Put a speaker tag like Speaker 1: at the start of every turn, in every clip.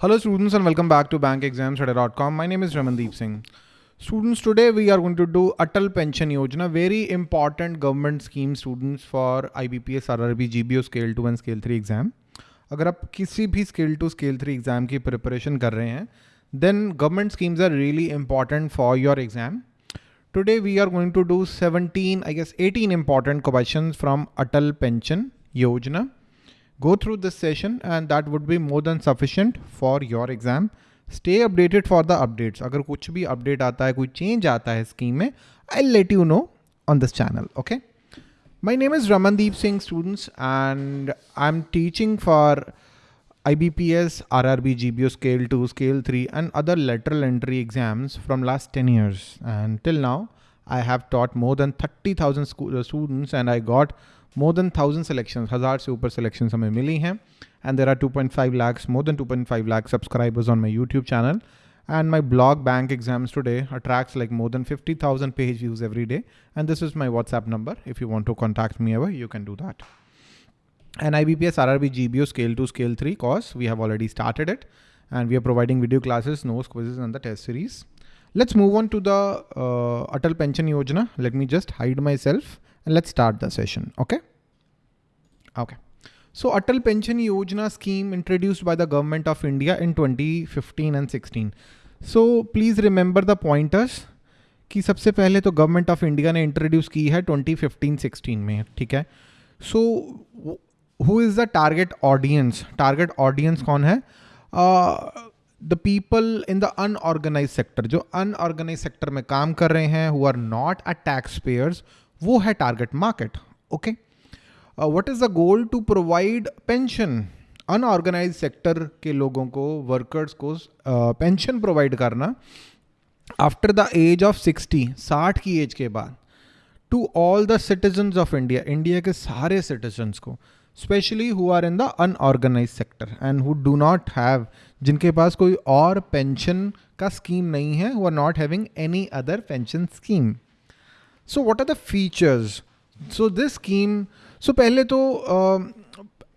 Speaker 1: Hello students and welcome back to bankexamstudy.com. My name is Ramandeep Singh. Students, today we are going to do Atal Pension Yojana, very important government scheme students for IBPS, RRB, GBO Scale 2 and Scale 3 exam. अगर आप किसी भी scale two scale three exam की preparation कर रहे हैं then government schemes are really important for your exam today we are going to do 17 I guess 18 important questions from Atal Pension Yojana go through this session and that would be more than sufficient for your exam. Stay updated for the updates. अगर कुछ भी update आता है कोई change आता है scheme में I'll let you know on this channel. Okay. My name is Ramandeep Singh students and I'm teaching for IBPS, RRB, GBO Scale 2, Scale 3 and other lateral entry exams from last 10 years. And till now, I have taught more than 30,000 students and I got more than thousand selections, हजार से ऊपर selections हमें मिली हैं and there are 2.5 lakhs, more than 2.5 lakh subscribers on my YouTube channel. And my blog Bank Exams Today attracts like more than 50,000 page views every day. And this is my WhatsApp number. If you want to contact me ever, you can do that. And IBPS RRB GBO Scale 2, Scale 3 course, we have already started it. And we are providing video classes, notes, quizzes, and the test series. Let's move on to the uh, Atal Pension Yojana. Let me just hide myself and let's start the session. Okay. Okay. So Atal Pension Yojana scheme introduced by the government of India in 2015 and 16. So please remember the pointers कि सबसे पहले तो government of India ने introduce की है 2015-16 में ठीक है so who is the target audience target audience कौन है the people in the unorganised sector जो अनऑर्गेनाइज सेक्टर में काम कर रहे हैं who are not a tax payers वो है target market okay what is the goal to provide pension unorganised sector के लोगों को वर्कर्स को पेंशन uh, प्रोवाइड करना after the age of sixty साठ की एज के बाद to all the citizens of India India के सारे सिटीजन्स को। Specially who are in the unorganised sector and who do not have जिनके पास कोई और पेंशन का स्कीम नहीं है who are not having any other pension scheme so what are the features so this scheme so पहले तो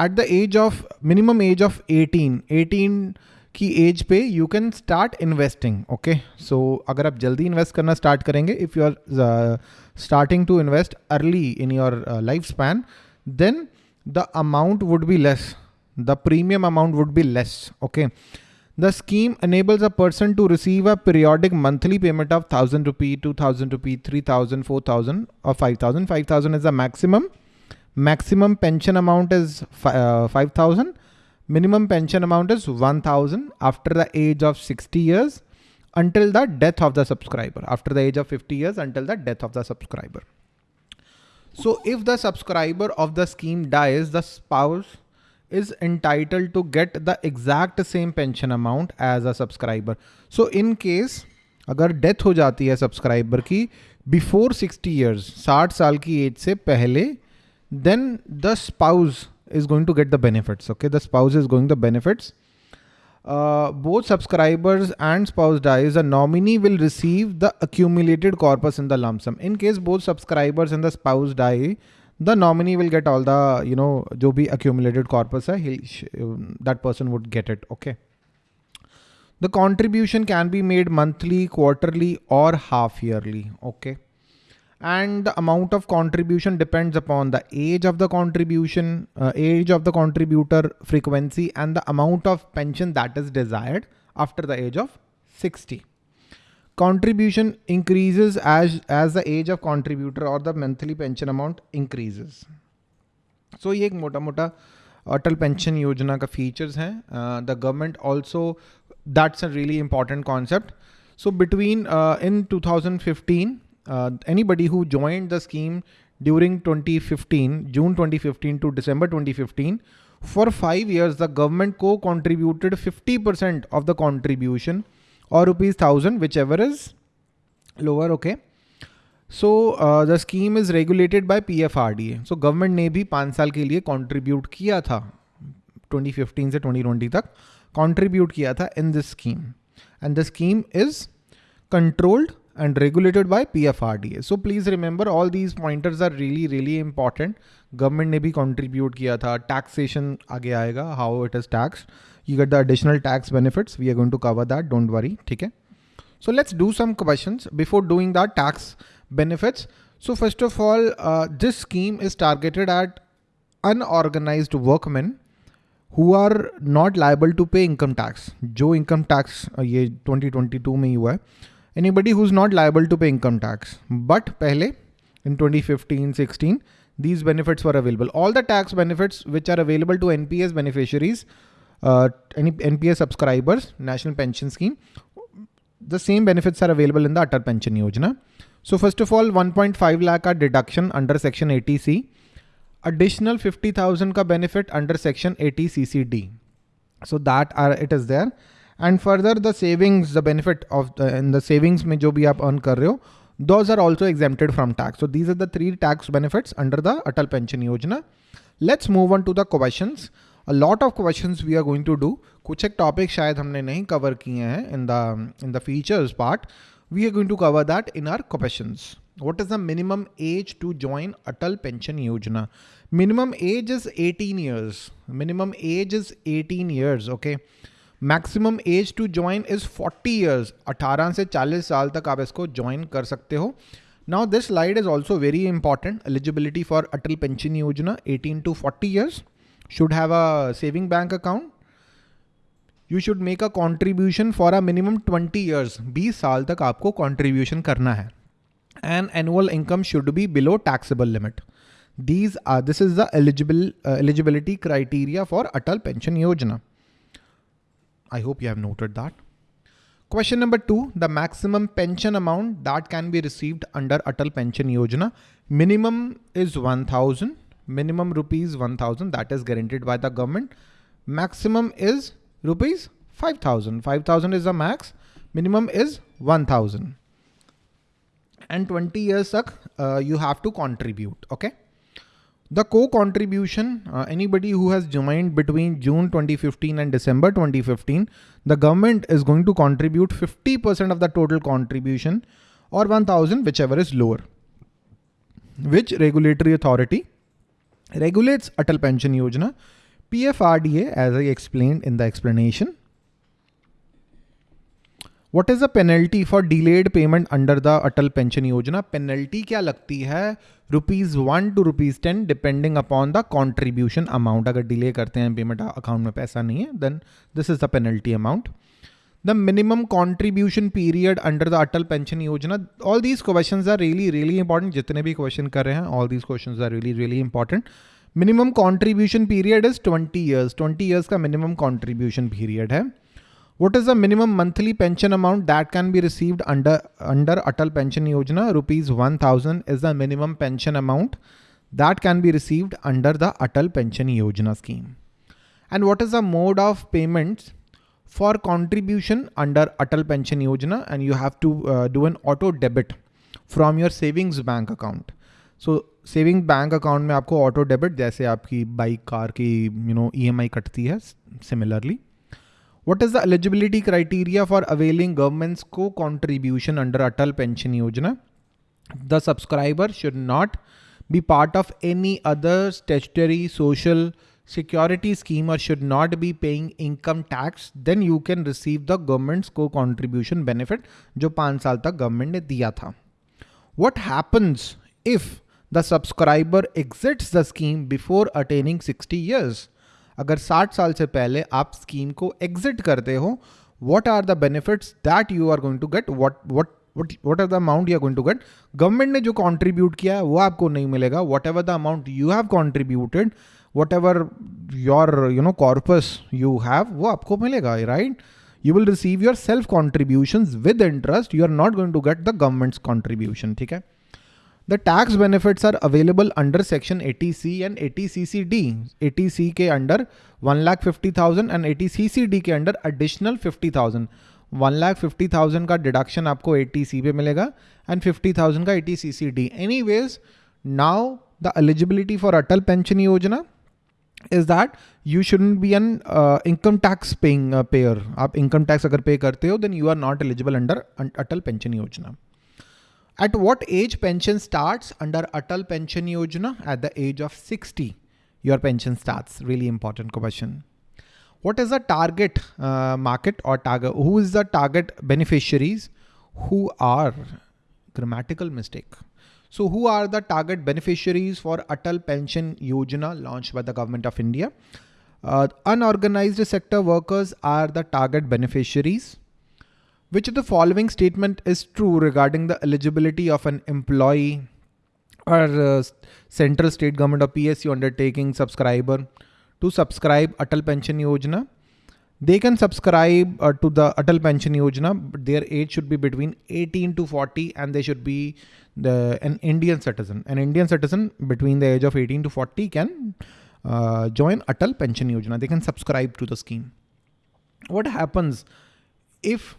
Speaker 1: at the age of minimum age of eighteen eighteen की एज पे you can start investing okay so अगर आप जल्दी invest करना start करेंगे if you are starting to invest early in your life span then the amount would be less. The premium amount would be less. Okay. The scheme enables a person to receive a periodic monthly payment of 1000 rupee, 2000 rupee, 3000, 4000 or 5000. 5000 is the maximum. Maximum pension amount is uh, 5000. Minimum pension amount is 1000 after the age of 60 years until the death of the subscriber. After the age of 50 years until the death of the subscriber. So if the subscriber of the scheme dies, the spouse is entitled to get the exact same pension amount as a subscriber. So in case अगर death हो जाती है subscriber की before 60 years 60 साल की age से पहले then the spouse is going to get the benefits okay the spouse is going the benefits Uh, both subscribers and spouse dies, the nominee will receive the accumulated corpus in the lump sum. In case both subscribers and the spouse die, the nominee will get all the, you know, jo bhi accumulated corpus hai, um, that person would get it. Okay. The contribution can be made monthly, quarterly or half yearly. Okay. And the amount of contribution depends upon the age of the contribution, uh, age of the contributor frequency and the amount of pension that is desired after the age of 60 contribution increases as as the age of contributor or the monthly pension amount increases. So mota mota atal pension yojana ka features hain uh, the government also that's a really important concept. So between uh, in 2015 uh, anybody who joined the scheme during 2015 june 2015 to december 2015 for 5 years the government co contributed 50% of the contribution or rupees thousand, whichever is lower. Okay. So uh, the scheme is regulated by PFRDA. So government ने भी पाँच साल के लिए contribute किया था 2015 से 2020 तक contribute किया था in this scheme and the scheme is controlled and regulated by PFRDA. So please remember all these pointers are really really important. Government ने भी contribute किया था taxation आगे आएगा how it is taxed you get the additional tax benefits. We are going to cover that. Don't worry. Okay. So let's do some questions before doing that tax benefits. So first of all, uh, this scheme is targeted at unorganized workmen who are not liable to pay income tax. जो income tax uh, ये 2022 में हुआ है. anybody who's not liable to pay income tax. But pehle, in 2015, 16, these benefits were available. All the tax benefits which are available to NPS beneficiaries, uh, any NPS subscribers, National Pension Scheme, the same benefits are available in the Atal Pension Yojana. So first of all, 1.5 lakh are deduction under section 80C. Additional 50,000 ka benefit under section 80CCD. So that are, it is there. And further the savings, the benefit of the, in the savings mein jo bhi aap earn kar rahe ho, those are also exempted from tax. So these are the three tax benefits under the Atal Pension Yojana. Let's move on to the questions. A lot of questions we are going to do. कुछ एक topic शायद हमने नहीं cover किए हैं in the in the features part. We are going to cover that in our questions. What is the minimum age to join Atal Pension Yojana? Minimum age is 18 years. Minimum age is 18 years. Okay. Maximum age to join is 40 years 18 से 40 साल तक आप इसको join कर सकते हो। Now this slide is also very important eligibility for Atal Pension Yojana 18 to 40 years should have a saving bank account you should make a contribution for a minimum 20 years 20 साल तक आपको कॉन्ट्रीब्यूशन करना है। And annual income should be below taxable limit this is the eligible uh, eligibility criteria for atal pension yojana I hope you have noted that. Question number two, the maximum pension amount that can be received under Atal Pension Yojana. Minimum is 1000, minimum rupees 1000 that is guaranteed by the government. Maximum is rupees 5000. 5000 is the max. Minimum is 1000. And 20 years uh, you have to contribute. Okay. The co-contribution, uh, anybody who has joined between June 2015 and December 2015, the government is going to contribute 50% of the total contribution or 1000, whichever is lower. Which regulatory authority regulates Atal Pension Yojana? PFRDA, as I explained in the explanation. What is the penalty for delayed payment under the Atal Pension Yojana penalty क्या लगती है rupees one to rupees ten depending upon the contribution amount अगर delay करते हैं payment account में पैसा नहीं है then this is the penalty amount the minimum contribution period under the Atal Pension Yojana all these question are really really important जितने भी question कर रहे हैं all these question are really really important minimum contribution period is twenty years twenty years का minimum contribution period है What is the minimum monthly pension amount that can be received under, under Atal Pension Yojana? Rupees 1000 is the minimum pension amount that can be received under the Atal Pension Yojana scheme. And what is the mode of payments for contribution under Atal Pension Yojana? And you have to uh, do an auto debit from your savings bank account. So saving bank account में आपको auto debit जैसे आपकी bike car की you know EMI कटती है similarly what is the eligibility criteria for availing government's co-contribution under Atal Pension Yojana? The subscriber should not be part of any other statutory social security scheme or should not be paying income tax, then you can receive the government's co-contribution benefit जो पांच साल तक government ने दिया था. What happens if the subscriber exits the scheme before attaining 60 years? अगर 60 साल से पहले आप स्कीम को एग्जिट करते हो what are the benefits that you are going to get what what what what are the amount you going to get government ने जो कॉन्ट्रीब्यूट किया है, वो आपको नहीं मिलेगा। Whatever the amount you have contributed whatever your you know corpus you have वो आपको मिलेगा right you will receive your self contribution with interest you are not going to get the government's contribution ठीक है? The tax benefits are available under section 80C and 80CCD. 80C के under 1,50,000 and 80CCD के under additional 50,000. 1,50,000 का deduction आपको 80C पे मिलेगा and 50,000 का 80CCD. Anyways, now the eligibility for Atal Pension Yojana you shouldn't be an uh, income tax paying uh, payer. आप income tax अगर pay करते हो then you are not eligible under Atal Pension Yojana. At what age pension starts under Atal Pension Yojana? At the age of 60, your pension starts. Really important question. what is the target uh, market or target? Who is the target beneficiaries who are grammatical mistake? So who are the target beneficiaries for Atal Pension Yojana launched by the government of India? Uh, unorganized sector workers are the target beneficiaries. Which of the following statement is true regarding the eligibility of an employee or uh, central state government or PSU undertaking subscriber to subscribe Atal Pension Yojana? They can subscribe uh, to the Atal Pension Yojana, but their age should be between 18 to 40 and they should be the, an Indian citizen. An Indian citizen between the age of 18 to 40 can uh, join Atal Pension Yojana. They can subscribe to the scheme. What happens if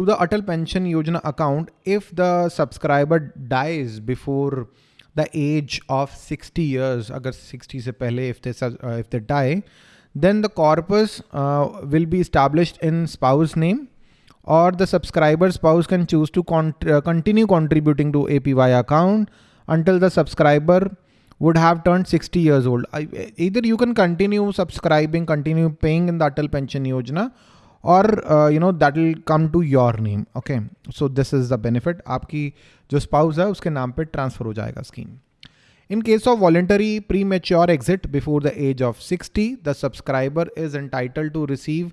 Speaker 1: to the Atal Pension Yojana account, if the subscriber dies before the age of 60 years, agar 60 se pehle, if they, uh, if they die, then the corpus uh, will be established in spouse name or the subscriber spouse can choose to con uh, continue contributing to APY account until the subscriber would have turned 60 years old. I, either you can continue subscribing, continue paying in the Atal Pension Yojana और you know that will come to your name okay so this is the benefit आपकी जो spouse है, उसके नाम पे transfer हो जाएगा scheme in case of voluntary premature exit before the age of sixty the subscriber is entitle to receive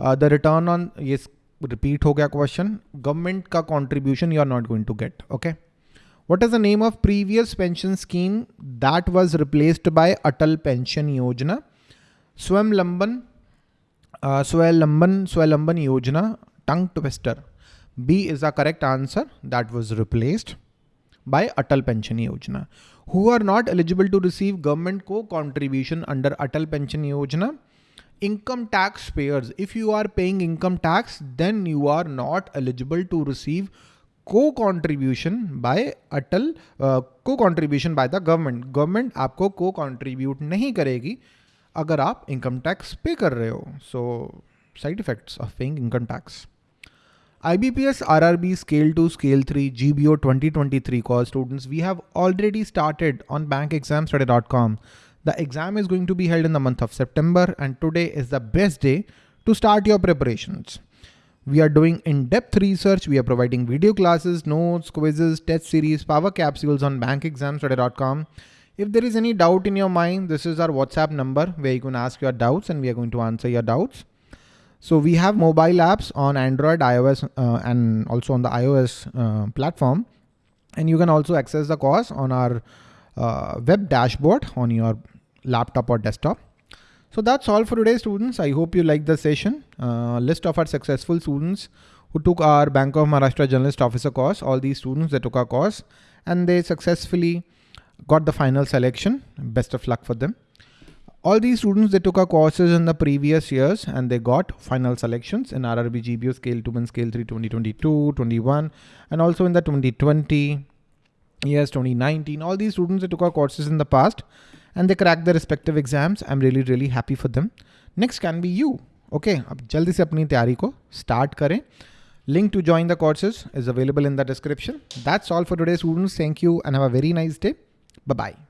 Speaker 1: the return on ये repeat हो गया क्वेश्चन गवर्नमेंट का contribution you are not going to get okay what is the name of previous pension scheme that was replaced by Atal Pension Yojana स्वयं लंबन Swavalamban Swavalamban Yojana tongue twister B is the correct answer that was replaced by Atal Pension Yojana who are not eligible to receive government co contribution under Atal Pension Yojana income tax payers if you are paying income tax then you are not eligible to receive co contribution by Atal co contribution by the government government आपको co contribute नहीं करेगी अगर आप income tax pay कर रहे हो. So side effects of paying income tax. IBPS RRB Scale 2 Scale 3 GBO 2023 call students, we have already started on bankexamstudy.com. The exam is going to be held in the month of September and today is the best day to start your preparations. We are doing in-depth research. We are providing video classes, notes, quizzes, test series, power capsules on bankexamstudy.com. if there is any doubt in your mind, this is our WhatsApp number where you can ask your doubts and we are going to answer your doubts. So we have mobile apps on Android, iOS, uh, and also on the iOS uh, platform. And you can also access the course on our uh, web dashboard on your laptop or desktop. So that's all for today, students. I hope you liked the session. Uh, list of our successful students who took our Bank of Maharashtra Generalist Officer course, all these students that took our course and they successfully got the final selection. Best of luck for them all these students, they took our courses in the previous years and they got final selections in RRB GBO Scale 2 and Scale 3 2022, 21, and also in the 2020, yes, 2019. All these students, they took our courses in the past and they cracked their respective exams. I'm really, really happy for them. Next can be you. Okay, अब जल्दी से अपनी तैयारी को start करें. Link to join the courses is available in the description. That's all for today, students. Thank you and have a very nice day. Bye-bye.